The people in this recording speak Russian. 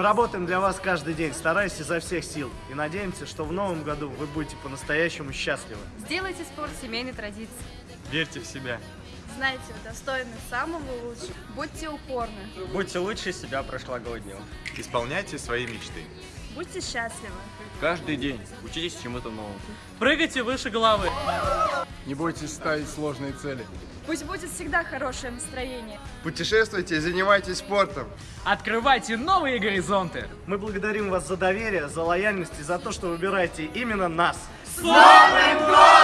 Мы работаем для вас каждый день, стараясь изо всех сил. И надеемся, что в новом году вы будете по-настоящему счастливы. Сделайте спорт семейной традицией. Верьте в себя. Знайте, вы достойны самого лучшего. Будьте упорны. Будьте лучше себя прошлогоднего. Исполняйте свои мечты. Будьте счастливы. Каждый день учитесь чему-то новому. Прыгайте выше головы. Не бойтесь ставить сложные цели. Пусть будет всегда хорошее настроение. Путешествуйте и занимайтесь спортом. Открывайте новые горизонты. Мы благодарим вас за доверие, за лояльность и за то, что выбираете именно нас. С Новым годом!